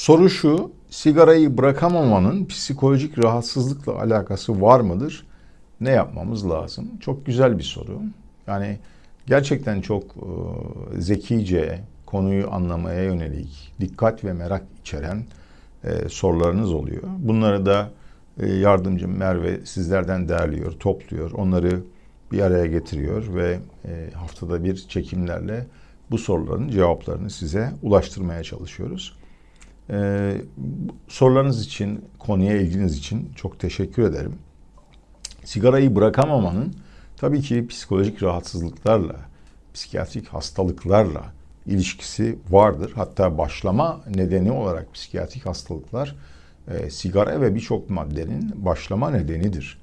Soru şu, sigarayı bırakamamanın psikolojik rahatsızlıkla alakası var mıdır? Ne yapmamız lazım? Çok güzel bir soru. Yani gerçekten çok e, zekice, konuyu anlamaya yönelik, dikkat ve merak içeren e, sorularınız oluyor. Bunları da e, yardımcım Merve sizlerden değerliyor, topluyor, onları bir araya getiriyor ve e, haftada bir çekimlerle bu soruların cevaplarını size ulaştırmaya çalışıyoruz. Ee, sorularınız için, konuya ilginiz için çok teşekkür ederim. Sigarayı bırakamamanın tabii ki psikolojik rahatsızlıklarla, psikiyatrik hastalıklarla ilişkisi vardır. Hatta başlama nedeni olarak psikiyatrik hastalıklar e, sigara ve birçok maddenin başlama nedenidir.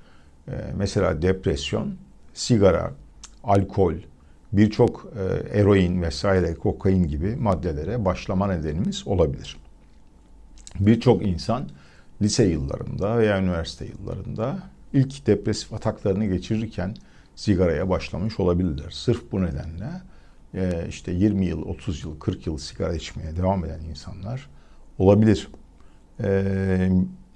E, mesela depresyon, sigara, alkol, birçok e, eroin vesaire kokain gibi maddelere başlama nedenimiz olabilir. Birçok insan lise yıllarında veya üniversite yıllarında ilk depresif ataklarını geçirirken sigaraya başlamış olabilirler. Sırf bu nedenle e, işte 20 yıl, 30 yıl, 40 yıl sigara içmeye devam eden insanlar olabilir. E,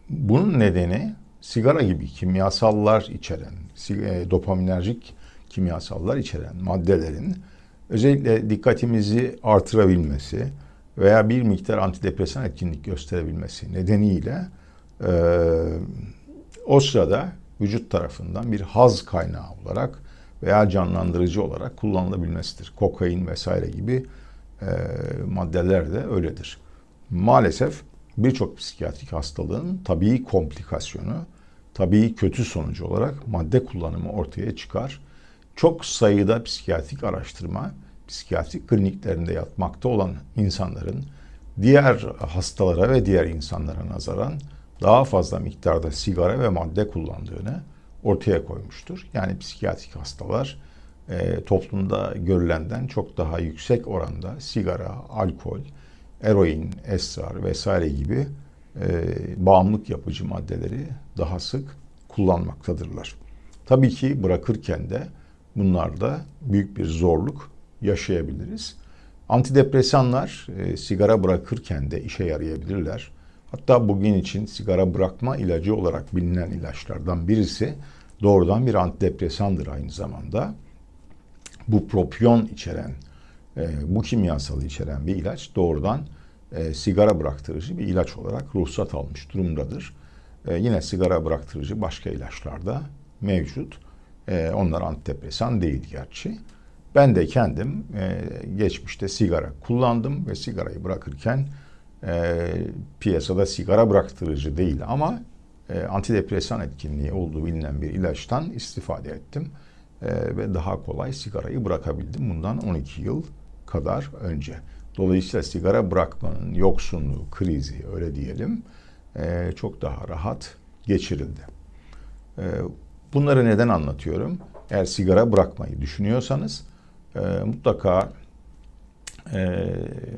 bunun nedeni sigara gibi kimyasallar içeren, e, dopaminerjik kimyasallar içeren maddelerin özellikle dikkatimizi artırabilmesi veya bir miktar antidepresan etkinlik gösterebilmesi nedeniyle e, o sırada vücut tarafından bir haz kaynağı olarak veya canlandırıcı olarak kullanılabilmesidir. Kokain vesaire gibi e, maddeler de öyledir. Maalesef birçok psikiyatrik hastalığın tabii komplikasyonu, tabii kötü sonucu olarak madde kullanımı ortaya çıkar. Çok sayıda psikiyatrik araştırma, psikiyatrik kliniklerinde yatmakta olan insanların diğer hastalara ve diğer insanlara nazaran daha fazla miktarda sigara ve madde kullandığını ortaya koymuştur. Yani psikiyatrik hastalar e, toplumda görülenden çok daha yüksek oranda sigara, alkol, eroin, esrar vesaire gibi e, bağımlılık yapıcı maddeleri daha sık kullanmaktadırlar. Tabii ki bırakırken de bunlarda büyük bir zorluk yaşayabiliriz. Antidepresanlar e, sigara bırakırken de işe yarayabilirler. Hatta bugün için sigara bırakma ilacı olarak bilinen ilaçlardan birisi doğrudan bir antidepresandır aynı zamanda. Bu propyon içeren, e, bu kimyasalı içeren bir ilaç doğrudan e, sigara bıraktırıcı bir ilaç olarak ruhsat almış durumdadır. E, yine sigara bıraktırıcı başka ilaçlarda mevcut. E, onlar antidepresan değil gerçi. Ben de kendim e, geçmişte sigara kullandım ve sigarayı bırakırken e, piyasada sigara bıraktırıcı değil ama e, antidepresan etkinliği olduğu bilinen bir ilaçtan istifade ettim. E, ve daha kolay sigarayı bırakabildim bundan 12 yıl kadar önce. Dolayısıyla sigara bırakmanın yoksunluğu, krizi öyle diyelim e, çok daha rahat geçirildi. E, bunları neden anlatıyorum? Eğer sigara bırakmayı düşünüyorsanız e, mutlaka e,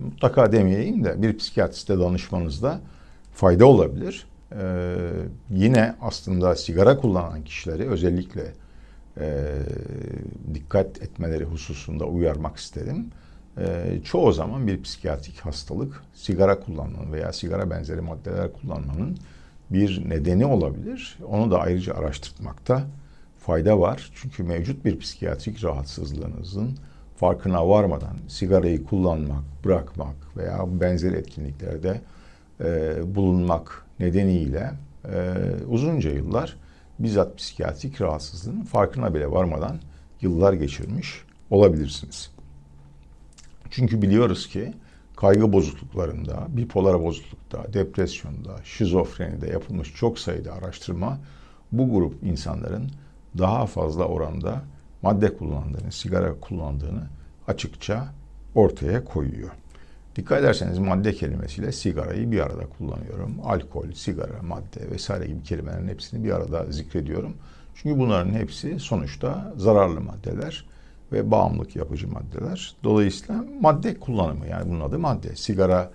mutlaka demeyeyim de bir psikiyatriste danışmanızda fayda olabilir. E, yine aslında sigara kullanan kişileri özellikle e, dikkat etmeleri hususunda uyarmak isterim. E, çoğu zaman bir psikiyatrik hastalık sigara kullanmanın veya sigara benzeri maddeler kullanmanın bir nedeni olabilir. Onu da ayrıca araştırmakta fayda var. Çünkü mevcut bir psikiyatrik rahatsızlığınızın farkına varmadan sigarayı kullanmak, bırakmak veya benzer etkinliklerde e, bulunmak nedeniyle e, uzunca yıllar bizzat psikiyatrik rahatsızlığın farkına bile varmadan yıllar geçirmiş olabilirsiniz. Çünkü biliyoruz ki kaygı bozukluklarında, bipolar bozuklukta, depresyonda, şizofrenide yapılmış çok sayıda araştırma bu grup insanların daha fazla oranda madde kullandığını, sigara kullandığını açıkça ortaya koyuyor. Dikkat ederseniz madde kelimesiyle sigarayı bir arada kullanıyorum. Alkol, sigara, madde vesaire gibi kelimelerin hepsini bir arada zikrediyorum. Çünkü bunların hepsi sonuçta zararlı maddeler ve bağımlılık yapıcı maddeler. Dolayısıyla madde kullanımı yani bunun adı madde. Sigarayı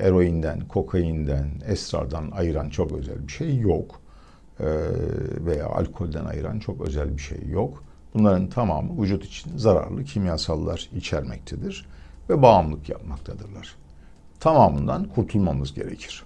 eroinden, kokainden, esrardan ayıran çok özel bir şey yok. Ee, veya alkolden ayıran çok özel bir şey yok. Bunların tamamı vücut için zararlı kimyasallar içermektedir ve bağımlılık yapmaktadırlar. tamamından kurtulmamız gerekir.